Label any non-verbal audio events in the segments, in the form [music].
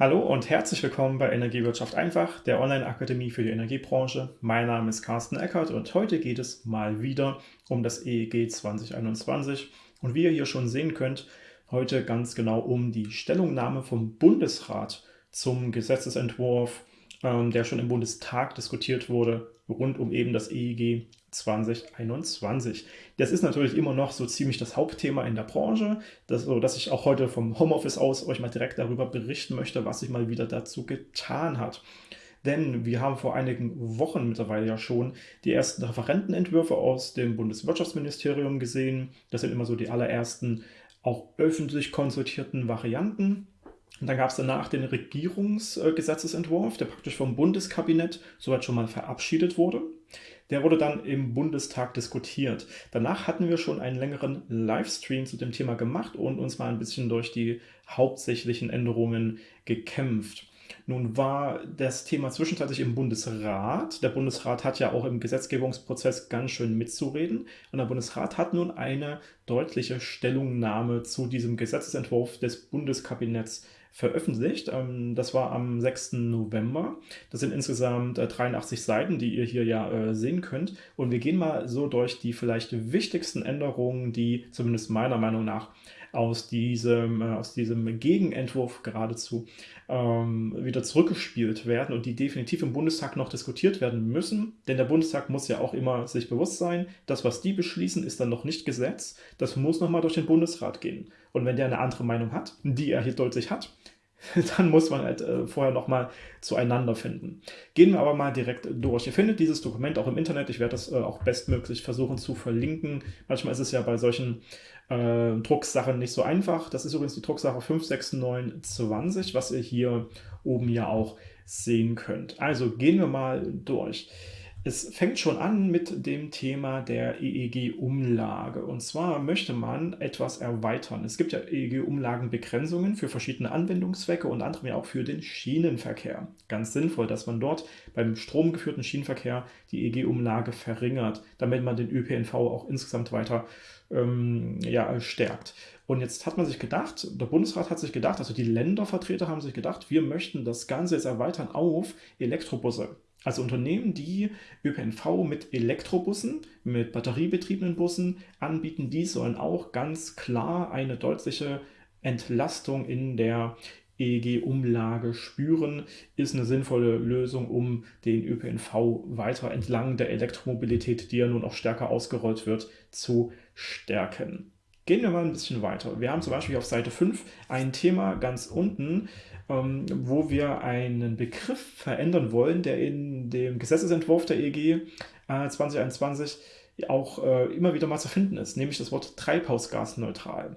Hallo und herzlich willkommen bei Energiewirtschaft einfach, der Online-Akademie für die Energiebranche. Mein Name ist Carsten Eckert und heute geht es mal wieder um das EEG 2021. Und wie ihr hier schon sehen könnt, heute ganz genau um die Stellungnahme vom Bundesrat zum Gesetzesentwurf, ähm, der schon im Bundestag diskutiert wurde, rund um eben das EEG 2021. Das ist natürlich immer noch so ziemlich das Hauptthema in der Branche, das, so dass ich auch heute vom Homeoffice aus euch mal direkt darüber berichten möchte, was sich mal wieder dazu getan hat. Denn wir haben vor einigen Wochen mittlerweile ja schon die ersten Referentenentwürfe aus dem Bundeswirtschaftsministerium gesehen. Das sind immer so die allerersten auch öffentlich konsultierten Varianten. Und dann gab es danach den Regierungsgesetzesentwurf, der praktisch vom Bundeskabinett soweit schon mal verabschiedet wurde. Der wurde dann im Bundestag diskutiert. Danach hatten wir schon einen längeren Livestream zu dem Thema gemacht und uns mal ein bisschen durch die hauptsächlichen Änderungen gekämpft. Nun war das Thema zwischenzeitlich im Bundesrat. Der Bundesrat hat ja auch im Gesetzgebungsprozess ganz schön mitzureden. Und der Bundesrat hat nun eine deutliche Stellungnahme zu diesem Gesetzesentwurf des Bundeskabinetts veröffentlicht. Ähm, das war am 6. November. Das sind insgesamt 83 äh, Seiten, die ihr hier ja äh, sehen könnt. Und wir gehen mal so durch die vielleicht wichtigsten Änderungen, die zumindest meiner Meinung nach aus diesem, äh, aus diesem Gegenentwurf geradezu ähm, wieder zurückgespielt werden und die definitiv im Bundestag noch diskutiert werden müssen. Denn der Bundestag muss ja auch immer sich bewusst sein, das, was die beschließen, ist dann noch nicht Gesetz. Das muss nochmal durch den Bundesrat gehen. Und wenn der eine andere Meinung hat, die er hier deutlich hat, [laughs] dann muss man halt äh, vorher nochmal zueinander finden. Gehen wir aber mal direkt durch. Ihr findet dieses Dokument auch im Internet. Ich werde das äh, auch bestmöglich versuchen zu verlinken. Manchmal ist es ja bei solchen äh, Drucksachen nicht so einfach. Das ist übrigens die Drucksache 56920, was ihr hier oben ja auch sehen könnt. Also gehen wir mal durch. Es fängt schon an mit dem Thema der EEG-Umlage. Und zwar möchte man etwas erweitern. Es gibt ja EEG-Umlagenbegrenzungen für verschiedene Anwendungszwecke und andere ja auch für den Schienenverkehr. Ganz sinnvoll, dass man dort beim stromgeführten Schienenverkehr die EEG-Umlage verringert, damit man den ÖPNV auch insgesamt weiter ähm, ja, stärkt. Und jetzt hat man sich gedacht, der Bundesrat hat sich gedacht, also die Ländervertreter haben sich gedacht, wir möchten das Ganze jetzt erweitern auf Elektrobusse. Also Unternehmen, die ÖPNV mit Elektrobussen, mit batteriebetriebenen Bussen anbieten, die sollen auch ganz klar eine deutliche Entlastung in der EEG-Umlage spüren, ist eine sinnvolle Lösung, um den ÖPNV weiter entlang der Elektromobilität, die ja nun auch stärker ausgerollt wird, zu stärken. Gehen wir mal ein bisschen weiter. Wir haben zum Beispiel auf Seite 5 ein Thema ganz unten, ähm, wo wir einen Begriff verändern wollen, der in dem Gesetzesentwurf der EG äh, 2021 auch äh, immer wieder mal zu finden ist, nämlich das Wort treibhausgasneutral.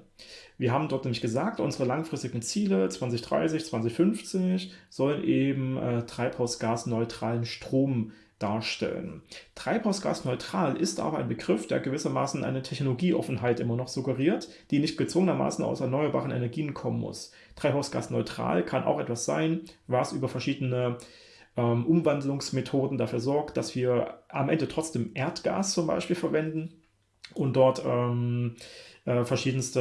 Wir haben dort nämlich gesagt, unsere langfristigen Ziele 2030, 2050 sollen eben äh, treibhausgasneutralen Strom darstellen. Treibhausgasneutral ist aber ein Begriff, der gewissermaßen eine Technologieoffenheit immer noch suggeriert, die nicht gezwungenermaßen aus erneuerbaren Energien kommen muss. Treibhausgasneutral kann auch etwas sein, was über verschiedene ähm, Umwandlungsmethoden dafür sorgt, dass wir am Ende trotzdem Erdgas zum Beispiel verwenden und dort ähm, äh, verschiedenste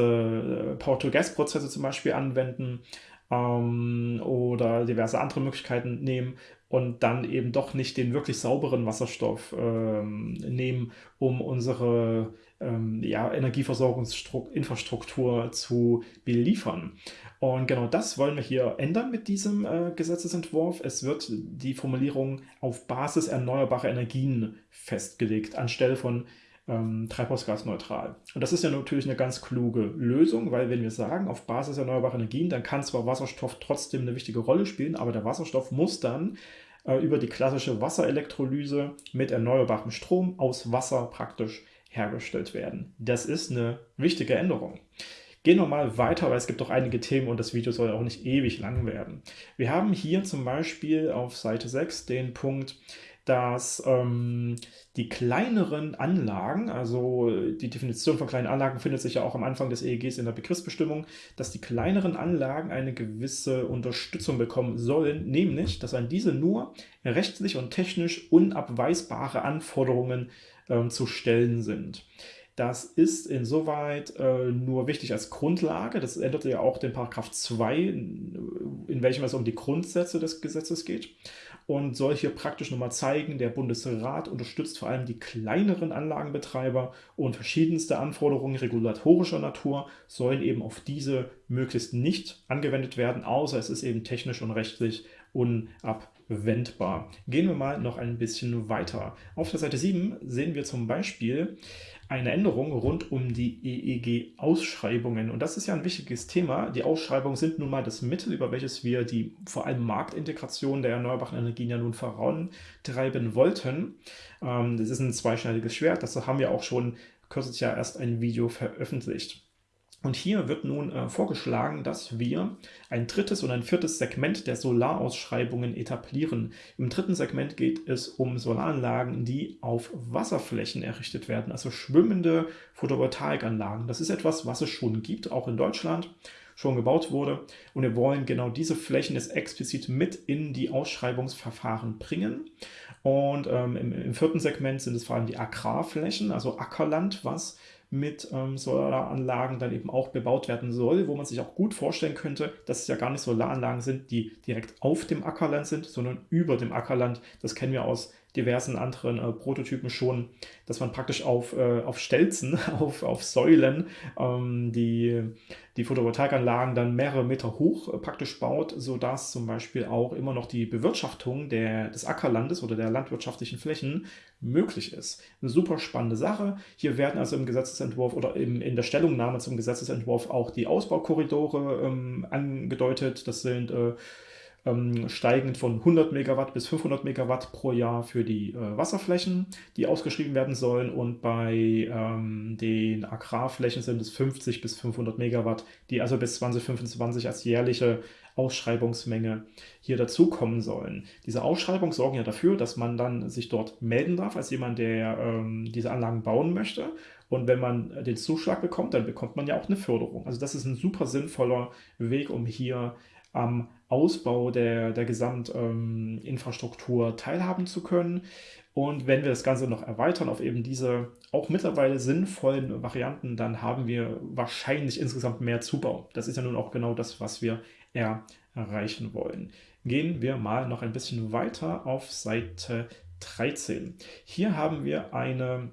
äh, Power-to-Gas-Prozesse zum Beispiel anwenden ähm, oder diverse andere Möglichkeiten nehmen und dann eben doch nicht den wirklich sauberen Wasserstoff ähm, nehmen, um unsere ähm, ja, Energieversorgungsinfrastruktur zu beliefern. Und genau das wollen wir hier ändern mit diesem äh, Gesetzesentwurf. Es wird die Formulierung auf Basis erneuerbarer Energien festgelegt, anstelle von ähm, treibhausgasneutral. Und das ist ja natürlich eine ganz kluge Lösung, weil wenn wir sagen, auf Basis erneuerbarer Energien, dann kann zwar Wasserstoff trotzdem eine wichtige Rolle spielen, aber der Wasserstoff muss dann äh, über die klassische Wasserelektrolyse mit erneuerbarem Strom aus Wasser praktisch hergestellt werden. Das ist eine wichtige Änderung. Gehen wir mal weiter, weil es gibt doch einige Themen und das Video soll auch nicht ewig lang werden. Wir haben hier zum Beispiel auf Seite 6 den Punkt, dass ähm, die kleineren Anlagen, also die Definition von kleinen Anlagen findet sich ja auch am Anfang des EEGs in der Begriffsbestimmung, dass die kleineren Anlagen eine gewisse Unterstützung bekommen sollen, nämlich, dass an diese nur rechtlich und technisch unabweisbare Anforderungen ähm, zu stellen sind. Das ist insoweit äh, nur wichtig als Grundlage. Das ändert ja auch den Paragraph 2, in welchem es um die Grundsätze des Gesetzes geht und soll hier praktisch nochmal zeigen, der Bundesrat unterstützt vor allem die kleineren Anlagenbetreiber und verschiedenste Anforderungen regulatorischer Natur sollen eben auf diese möglichst nicht angewendet werden, außer es ist eben technisch und rechtlich unabwendbar. Gehen wir mal noch ein bisschen weiter. Auf der Seite 7 sehen wir zum Beispiel eine Änderung rund um die EEG-Ausschreibungen. Und das ist ja ein wichtiges Thema. Die Ausschreibungen sind nun mal das Mittel, über welches wir die vor allem Marktintegration der erneuerbaren Energien ja nun vorantreiben wollten. Ähm, das ist ein zweischneidiges Schwert. Das haben wir auch schon kürzlich ja erst ein Video veröffentlicht. Und hier wird nun äh, vorgeschlagen, dass wir ein drittes und ein viertes Segment der Solarausschreibungen etablieren. Im dritten Segment geht es um Solaranlagen, die auf Wasserflächen errichtet werden, also schwimmende Photovoltaikanlagen. Das ist etwas, was es schon gibt, auch in Deutschland schon gebaut wurde. Und wir wollen genau diese Flächen jetzt explizit mit in die Ausschreibungsverfahren bringen. Und ähm, im, im, vierten Segment sind es vor allem die Agrarflächen, also Ackerland, was mit ähm, Solaranlagen dann eben auch bebaut werden soll, wo man sich auch gut vorstellen könnte, dass es ja gar nicht Solaranlagen sind, die direkt auf dem Ackerland sind, sondern über dem Ackerland. Das kennen wir aus diversen anderen äh, Prototypen schon, dass man praktisch auf, äh, auf Stelzen, [laughs] auf, auf Säulen ähm, die, die Photovoltaikanlagen dann mehrere Meter hoch äh, praktisch baut, sodass zum Beispiel auch immer noch die Bewirtschaftung der, des Ackerlandes oder der landwirtschaftlichen Flächen möglich ist. Eine super spannende Sache. Hier werden also im Gesetzesentwurf oder im, in der Stellungnahme zum Gesetzesentwurf auch die Ausbaukorridore ähm, angedeutet. Das sind äh, ähm, steigend von 100 Megawatt bis 500 Megawatt pro Jahr für die äh, Wasserflächen, die ausgeschrieben werden sollen. Und bei ähm, den Agrarflächen sind es 50 bis 500 Megawatt, die also bis 2025 als jährliche Ausschreibungsmenge hier dazukommen sollen. Diese Ausschreibungen sorgen ja dafür, dass man dann sich dort melden darf als jemand, der ähm, diese Anlagen bauen möchte. Und wenn man den Zuschlag bekommt, dann bekommt man ja auch eine Förderung. Also das ist ein super sinnvoller Weg, um hier am Ausbau der, der Gesamtinfrastruktur ähm, teilhaben zu können. Und wenn wir das Ganze noch erweitern auf eben diese auch mittlerweile sinnvollen Varianten, dann haben wir wahrscheinlich insgesamt mehr Zubau. Das ist ja nun auch genau das, was wir erreichen wollen. Gehen wir mal noch ein bisschen weiter auf Seite 13. Hier haben wir eine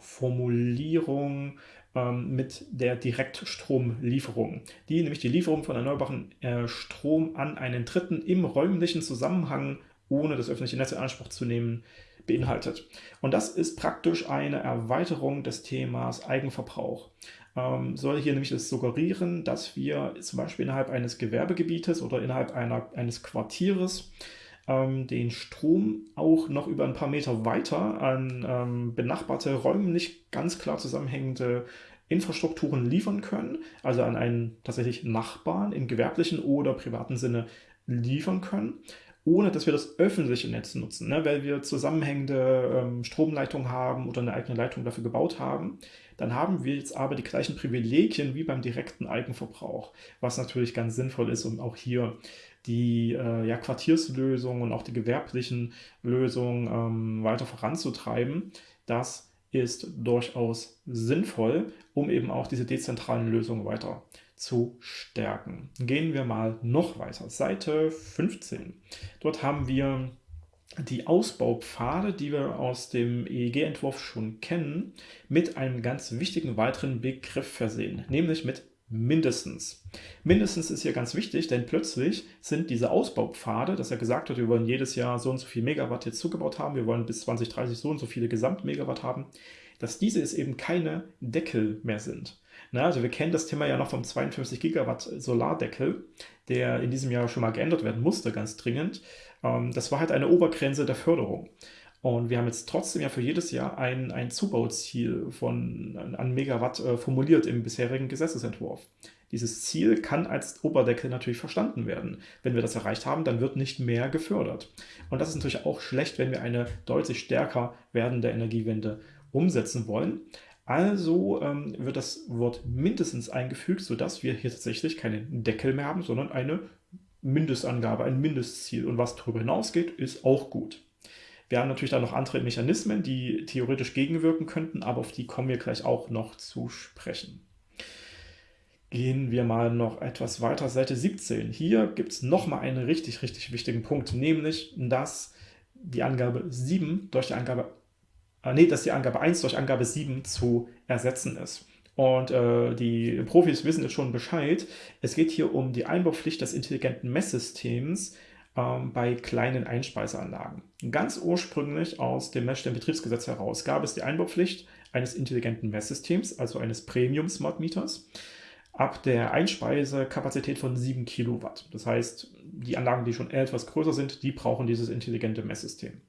Formulierung mit der Direktstromlieferung, die nämlich die Lieferung von erneuerbaren äh, Strom an einen Dritten im räumlichen Zusammenhang, ohne das öffentliche Netz in Anspruch zu nehmen, beinhaltet. Und das ist praktisch eine Erweiterung des Themas Eigenverbrauch. Ähm, soll hier nämlich das suggerieren, dass wir zum Beispiel innerhalb eines Gewerbegebietes oder innerhalb einer, eines Quartieres ähm, den Strom auch noch über ein paar Meter weiter an ähm, benachbarte, räumlich ganz klar zusammenhängende Infrastrukturen liefern können, also an einen tatsächlich Nachbarn im gewerblichen oder privaten Sinne liefern können, ohne dass wir das öffentliche Netz nutzen, ne? weil wir zusammenhängende ähm, Stromleitungen haben oder eine eigene Leitung dafür gebaut haben. Dann haben wir jetzt aber die gleichen Privilegien wie beim direkten Eigenverbrauch, was natürlich ganz sinnvoll ist, um auch hier die äh, ja, Quartierslösungen und auch die gewerblichen Lösungen ähm, weiter voranzutreiben. Das ist durchaus sinnvoll, um eben auch diese dezentralen Lösungen weiter zu stärken. Gehen wir mal noch weiter. Seite 15. Dort haben wir die Ausbaupfade, die wir aus dem EEG-Entwurf schon kennen, mit einem ganz wichtigen weiteren Begriff versehen, nämlich mit mindestens. Mindestens ist hier ganz wichtig, denn plötzlich sind diese Ausbaupfade, dass er gesagt hat, wir wollen jedes Jahr so und so viel Megawatt jetzt zugebaut haben, wir wollen bis 2030 so und so viele Gesamtmegawatt haben, dass diese es eben keine Deckel mehr sind. Na, also wir kennen das Thema ja noch vom 52 Gigawatt Solardeckel, der in diesem Jahr schon mal geändert werden musste, ganz dringend. Ähm, das war halt eine Obergrenze der Förderung. Und wir haben jetzt trotzdem ja für jedes Jahr ein, ein Zubauziel von, an Megawatt äh, formuliert im bisherigen Gesetzesentwurf. Dieses Ziel kann als Oberdeckel natürlich verstanden werden. Wenn wir das erreicht haben, dann wird nicht mehr gefördert. Und das ist natürlich auch schlecht, wenn wir eine deutlich stärker werdende Energiewende umsetzen wollen. Also ähm, wird das Wort mindestens eingefügt, sodass wir hier tatsächlich keinen Deckel mehr haben, sondern eine Mindestangabe, ein Mindestziel. Und was darüber hinausgeht, ist auch gut. Wir haben natürlich da noch andere Mechanismen, die theoretisch gegenwirken könnten, aber auf die kommen wir gleich auch noch zu sprechen. Gehen wir mal noch etwas weiter, Seite 17. Hier gibt es nochmal einen richtig, richtig wichtigen Punkt, nämlich, dass die Angabe 7 durch die Angabe, äh, nee, dass die Angabe 1 durch Angabe 7 zu ersetzen ist. Und äh, die Profis wissen jetzt schon Bescheid. Es geht hier um die Einbaupflicht des intelligenten Messsystems ähm, bei kleinen Einspeiseanlagen. Ganz ursprünglich aus dem Messstellenbetriebsgesetz heraus gab es die Einbaupflicht eines intelligenten Messsystems, also eines Premium Smart Meters ab der Einspeisekapazität von 7 Kilowatt. Das heißt, die Anlagen, die schon etwas größer sind, die brauchen dieses intelligente Messsystem.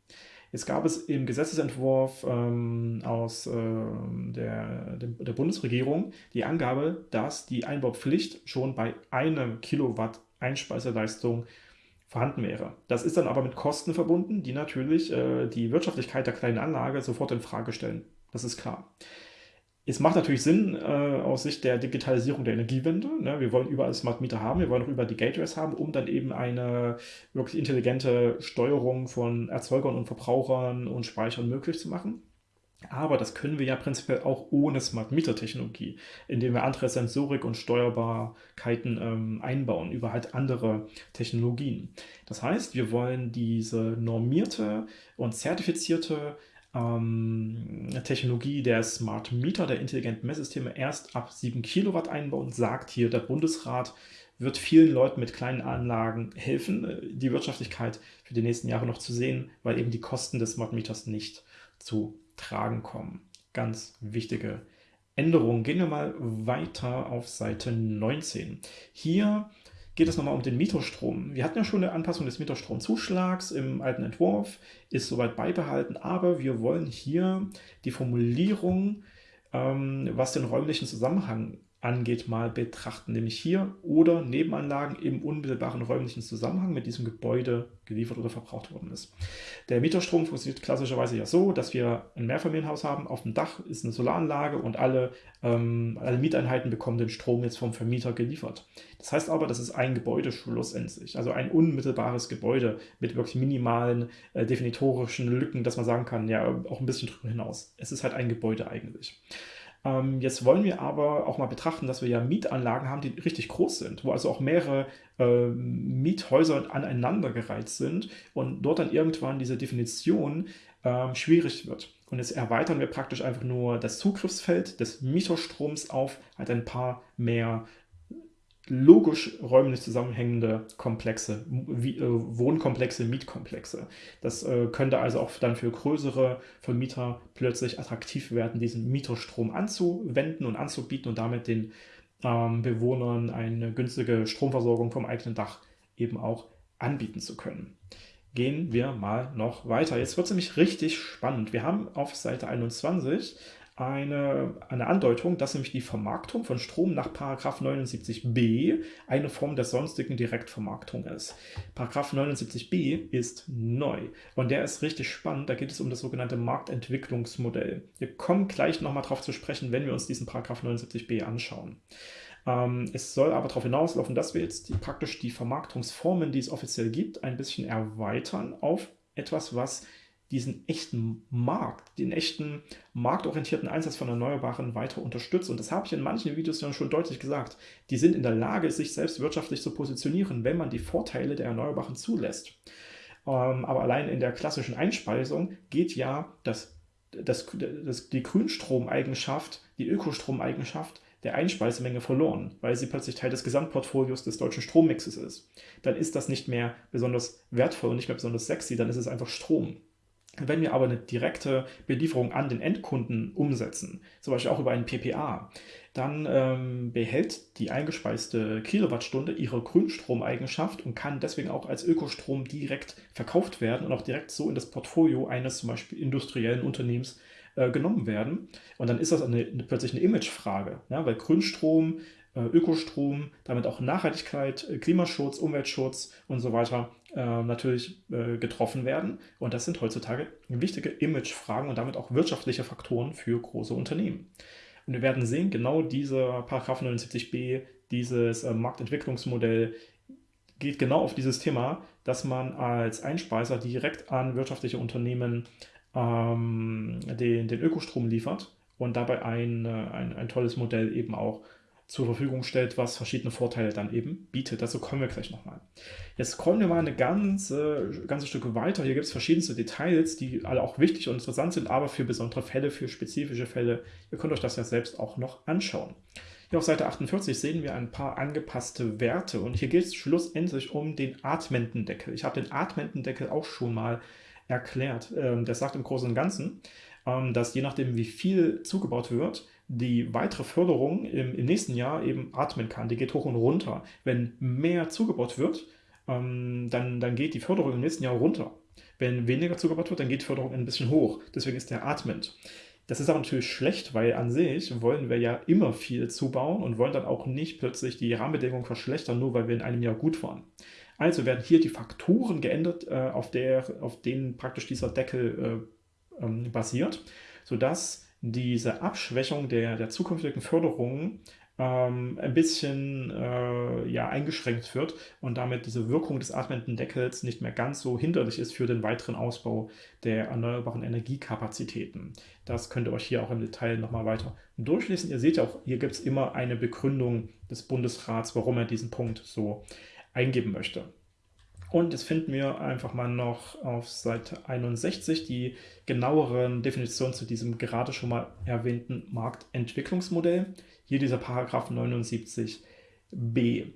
Jetzt gab es im Gesetzesentwurf ähm, aus äh, der, der, Bundesregierung die Angabe, dass die Einbaupflicht schon bei einem Kilowatt Einspeiseleistung vorhanden wäre. Das ist dann aber mit Kosten verbunden, die natürlich äh, die Wirtschaftlichkeit der kleinen Anlage sofort in Frage stellen. Das ist klar. Es macht natürlich Sinn äh, aus Sicht der Digitalisierung der Energiewende. Ne? Wir wollen überall Smart Meter haben, wir wollen auch über die Gateways haben, um dann eben eine wirklich intelligente Steuerung von Erzeugern und Verbrauchern und Speichern möglich zu machen. Aber das können wir ja prinzipiell auch ohne Smart Meter Technologie, indem wir andere Sensorik und Steuerbarkeiten ähm, einbauen über halt andere Technologien. Das heißt, wir wollen diese normierte und zertifizierte ähm, Technologie der Smart Meter, der intelligenten Messsysteme, erst ab 7 Kilowatt einbauen, sagt hier der Bundesrat, wird vielen Leuten mit kleinen Anlagen helfen, äh, die Wirtschaftlichkeit für die nächsten Jahre noch zu sehen, weil eben die Kosten des Smart Meters nicht zu tragen kommen. Ganz wichtige Änderung. Gehen wir mal weiter auf Seite 19. Hier geht es nochmal um den Mietostrom. Wir hatten ja schon eine Anpassung des Mieterstromzuschlags im alten Entwurf, ist soweit beibehalten, aber wir wollen hier die Formulierung, ähm, was den räumlichen Zusammenhang angeht, mal betrachten, nämlich hier oder Nebenanlagen im unmittelbaren räumlichen Zusammenhang mit diesem Gebäude geliefert oder verbraucht worden ist. Der Mieterstrom funktioniert klassischerweise ja so, dass wir ein Mehrfamilienhaus haben, auf dem Dach ist eine Solaranlage und alle, ähm, alle Mieteinheiten bekommen den Strom jetzt vom Vermieter geliefert. Das heißt aber, das ist ein Gebäude schlussendlich, also ein unmittelbares Gebäude mit wirklich minimalen äh, definitorischen Lücken, dass man sagen kann, ja, auch ein bisschen drüber hinaus. Es ist halt ein Gebäude eigentlich. Ähm, jetzt wollen wir aber auch mal betrachten, dass wir ja Mietanlagen haben, die richtig groß sind, wo also auch mehrere äh, Miethäuser aneinandergereiht sind und dort dann irgendwann diese Definition äh, schwierig wird. Und jetzt erweitern wir praktisch einfach nur das Zugriffsfeld des Mieterstroms auf halt ein paar mehr logisch räumlich zusammenhängende Komplexe, äh, Wohnkomplexe, Mietkomplexe. Das äh, könnte also auch dann für größere Vermieter plötzlich attraktiv werden, diesen Mieterstrom anzuwenden und anzubieten und damit den ähm, Bewohnern eine günstige Stromversorgung vom eigenen Dach eben auch anbieten zu können. Gehen wir mal noch weiter. Jetzt wird es nämlich richtig spannend. Wir haben auf Seite 21 eine, eine Andeutung, dass nämlich die Vermarktung von Strom nach 79b eine Form der sonstigen Direktvermarktung ist. 79b ist neu und der ist richtig spannend. Da geht es um das sogenannte Marktentwicklungsmodell. Wir kommen gleich nochmal darauf zu sprechen, wenn wir uns diesen 79b anschauen. Ähm, es soll aber darauf hinauslaufen, dass wir jetzt die, praktisch die Vermarktungsformen, die es offiziell gibt, ein bisschen erweitern auf etwas, was diesen echten Markt, den echten marktorientierten Einsatz von Erneuerbaren weiter unterstützt. Und das habe ich in manchen Videos ja schon deutlich gesagt. Die sind in der Lage, sich selbst wirtschaftlich zu positionieren, wenn man die Vorteile der Erneuerbaren zulässt. Ähm, aber allein in der klassischen Einspeisung geht ja das, das, das, die Grünstromeigenschaft, die Ökostromeigenschaft der Einspeisemenge verloren, weil sie plötzlich Teil des Gesamtportfolios des deutschen Strommixes ist. Dann ist das nicht mehr besonders wertvoll und nicht mehr besonders sexy, dann ist es einfach Strom. Wenn wir aber eine direkte Belieferung an den Endkunden umsetzen, zum Beispiel auch über einen PPA, dann ähm, behält die eingespeiste Kilowattstunde ihre Grünstromeigenschaft und kann deswegen auch als Ökostrom direkt verkauft werden und auch direkt so in das Portfolio eines zum Beispiel industriellen Unternehmens äh, genommen werden. Und dann ist das eine, eine, plötzlich eine Imagefrage, ja, weil Grünstrom äh, Ökostrom, damit auch Nachhaltigkeit, äh, Klimaschutz, Umweltschutz und so weiter äh, natürlich äh, getroffen werden. Und das sind heutzutage wichtige Imagefragen und damit auch wirtschaftliche Faktoren für große Unternehmen. Und wir werden sehen, genau dieser Paragraph 79b, dieses äh, Marktentwicklungsmodell, geht genau auf dieses Thema, dass man als Einspeiser direkt an wirtschaftliche Unternehmen ähm, den, den Ökostrom liefert und dabei ein, äh, ein, ein tolles Modell eben auch zur Verfügung stellt, was verschiedene Vorteile dann eben bietet. Dazu kommen wir gleich nochmal. Jetzt kommen wir mal eine ganze, ganze Stücke weiter. Hier gibt es verschiedenste Details, die alle auch wichtig und interessant sind, aber für besondere Fälle, für spezifische Fälle. Ihr könnt euch das ja selbst auch noch anschauen. Hier auf Seite 48 sehen wir ein paar angepasste Werte und hier geht es schlussendlich um den atmenden Deckel. Ich habe den atmenden Deckel auch schon mal erklärt. Ähm, der sagt im Großen und Ganzen, ähm, dass je nachdem, wie viel zugebaut wird, die weitere Förderung im, im, nächsten Jahr eben atmen kann. Die geht hoch und runter. Wenn mehr zugebaut wird, ähm, dann, dann geht die Förderung im nächsten Jahr runter. Wenn weniger zugebaut wird, dann geht die Förderung ein bisschen hoch. Deswegen ist der atmend. Das ist aber natürlich schlecht, weil an sich wollen wir ja immer viel zubauen und wollen dann auch nicht plötzlich die Rahmenbedingungen verschlechtern, nur weil wir in einem Jahr gut waren. Also werden hier die Faktoren geändert, äh, auf, der, auf denen praktisch dieser Deckel äh, ähm, basiert, sodass diese Abschwächung der, der zukünftigen Förderungen ähm, ein bisschen äh, ja, eingeschränkt wird und damit diese Wirkung des atmenden Deckels nicht mehr ganz so hinderlich ist für den weiteren Ausbau der erneuerbaren Energiekapazitäten. Das könnt ihr euch hier auch im Detail nochmal weiter durchlesen. Ihr seht ja auch, hier gibt es immer eine Begründung des Bundesrats, warum er diesen Punkt so eingeben möchte. Und jetzt finden wir einfach mal noch auf Seite 61 die genaueren Definitionen zu diesem gerade schon mal erwähnten Marktentwicklungsmodell. Hier dieser Paragraph 79b.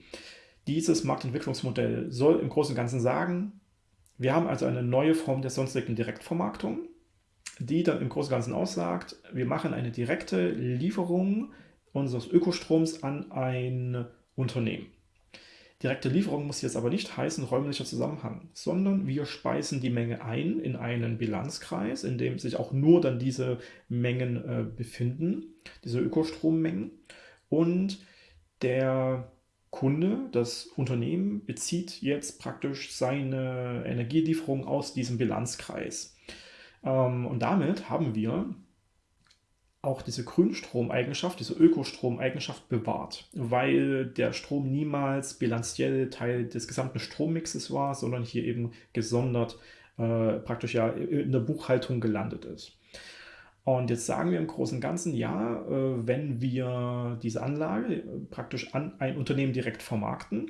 Dieses Marktentwicklungsmodell soll im Großen und Ganzen sagen, wir haben also eine neue Form der sonstigen Direktvermarktung, die dann im Großen und Ganzen aussagt, wir machen eine direkte Lieferung unseres Ökostroms an ein Unternehmen. Direkte Lieferung muss jetzt aber nicht heißen räumlicher Zusammenhang, sondern wir speisen die Menge ein in einen Bilanzkreis, in dem sich auch nur dann diese Mengen äh, befinden, diese Ökostrommengen. Und der Kunde, das Unternehmen, bezieht jetzt praktisch seine Energielieferung aus diesem Bilanzkreis. Ähm, und damit haben wir auch diese Grünstromeigenschaft, diese Ökostromeigenschaft bewahrt, weil der Strom niemals bilanziell Teil des gesamten Strommixes war, sondern hier eben gesondert äh, praktisch ja in der Buchhaltung gelandet ist. Und jetzt sagen wir im Großen und Ganzen, ja, äh, wenn wir diese Anlage äh, praktisch an ein Unternehmen direkt vermarkten,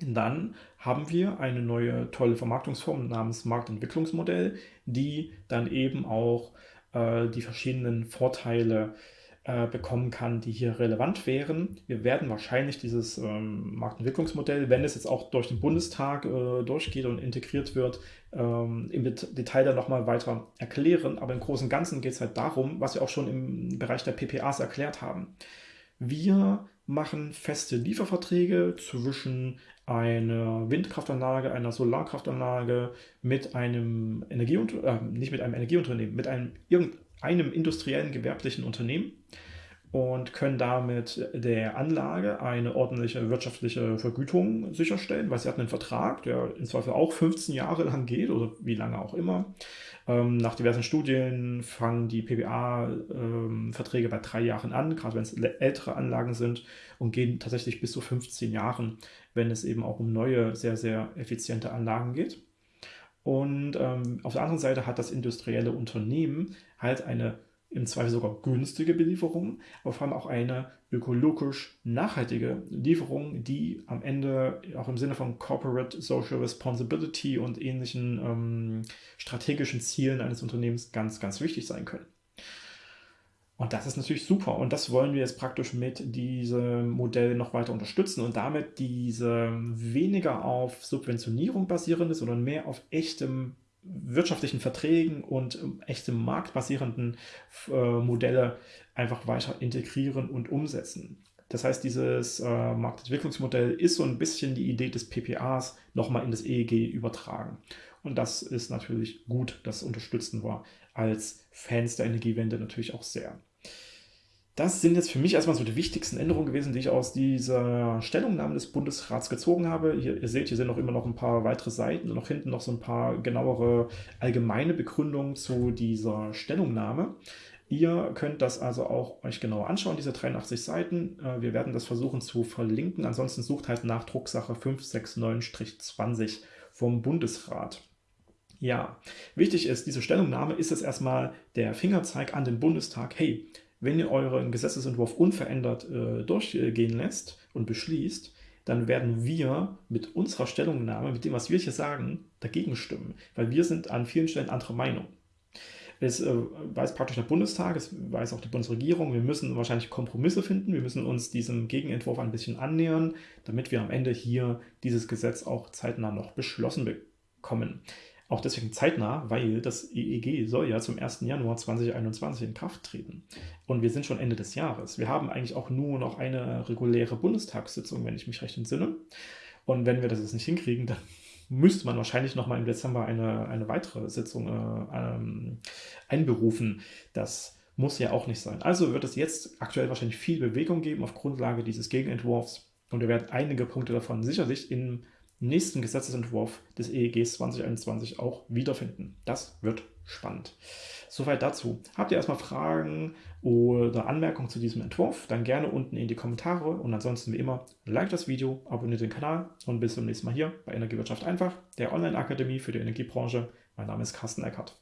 dann haben wir eine neue tolle Vermarktungsform namens Marktentwicklungsmodell, die dann eben auch äh, die verschiedenen Vorteile äh, bekommen kann, die hier relevant wären. Wir werden wahrscheinlich dieses ähm, Marktentwicklungsmodell, wenn es jetzt auch durch den Bundestag äh, durchgeht und integriert wird, ähm, im Detail dann nochmal weiter erklären. Aber im Großen und Ganzen geht es halt darum, was wir auch schon im Bereich der PPAs erklärt haben. Wir machen feste Lieferverträge zwischen einer Windkraftanlage, einer Solarkraftanlage mit einem Energieunternehmen, äh, nicht mit einem Energieunternehmen, mit einem irgendeinem industriellen gewerblichen Unternehmen und können damit der Anlage eine ordentliche wirtschaftliche Vergütung sicherstellen, weil sie hat einen Vertrag, der in Zweifel auch 15 Jahre lang geht oder wie lange auch immer. Ähm, nach diversen Studien fangen die PBA-Verträge ähm, bei drei Jahren an, gerade wenn es ältere Anlagen sind und gehen tatsächlich bis zu 15 Jahren, wenn es eben auch um neue, sehr, sehr effiziente Anlagen geht. Und ähm, auf der anderen Seite hat das industrielle Unternehmen halt eine im Zweifel sogar günstige Belieferung, aber vor allem auch eine ökologisch nachhaltige Lieferung, die am Ende auch im Sinne von Corporate Social Responsibility und ähnlichen ähm, strategischen Zielen eines Unternehmens ganz, ganz wichtig sein können. Und das ist natürlich super. Und das wollen wir jetzt praktisch mit diesem Modell noch weiter unterstützen und damit diese weniger auf Subventionierung basierende, sondern mehr auf echtem wirtschaftlichen Verträgen und ähm, echtem marktbasierenden äh, Modelle einfach weiter integrieren und umsetzen. Das heißt, dieses äh, Marktentwicklungsmodell ist so ein bisschen die Idee des PPAs nochmal in das EEG übertragen. Und das ist natürlich gut, das unterstützen wir als Fans der Energiewende natürlich auch sehr. Das sind jetzt für mich erstmal so die wichtigsten Änderungen gewesen, die ich aus dieser Stellungnahme des Bundesrats gezogen habe. Hier, ihr seht, hier sind noch immer noch ein paar weitere Seiten und noch hinten noch so ein paar genauere allgemeine Begründungen zu dieser Stellungnahme. Ihr könnt das also auch euch genauer anschauen, diese 83 Seiten. Äh, wir werden das versuchen zu verlinken. Ansonsten sucht halt nach Drucksache 569-20 vom Bundesrat. Ja, wichtig ist, diese Stellungnahme ist es erstmal der Fingerzeig an den Bundestag. Hey, wenn ihr euren Gesetzesentwurf unverändert äh, durchgehen lässt und beschließt, dann werden wir mit unserer Stellungnahme, mit dem, was wir hier sagen, dagegen stimmen, weil wir sind an vielen Stellen anderer Meinung. Es äh, weiß praktisch der Bundestag, es weiß auch die Bundesregierung, wir müssen wahrscheinlich Kompromisse finden, wir müssen uns diesem Gegenentwurf ein bisschen annähern, damit wir am Ende hier dieses Gesetz auch zeitnah noch beschlossen bekommen. Auch deswegen zeitnah, weil das EEG soll ja zum 1. Januar 2021 in Kraft treten. Und wir sind schon Ende des Jahres. Wir haben eigentlich auch nur noch eine reguläre Bundestagssitzung, wenn ich mich recht entsinne. Und wenn wir das jetzt nicht hinkriegen, dann [laughs] müsste man wahrscheinlich nochmal im Dezember eine, eine weitere Sitzung äh, ähm, einberufen. Das muss ja auch nicht sein. Also wird es jetzt aktuell wahrscheinlich viel Bewegung geben auf Grundlage dieses Gegenentwurfs. Und wir werden einige Punkte davon sicherlich im nächsten Gesetzesentwurf des EEGs 2021 auch wiederfinden. Das wird spannend. Soweit dazu. Habt ihr erstmal Fragen oder Anmerkungen zu diesem Entwurf, dann gerne unten in die Kommentare und ansonsten wie immer, like das Video, abonniert den Kanal und bis zum nächsten Mal hier bei Energiewirtschaft einfach, der Online-Akademie für die Energiebranche. Mein Name ist Carsten Eckert.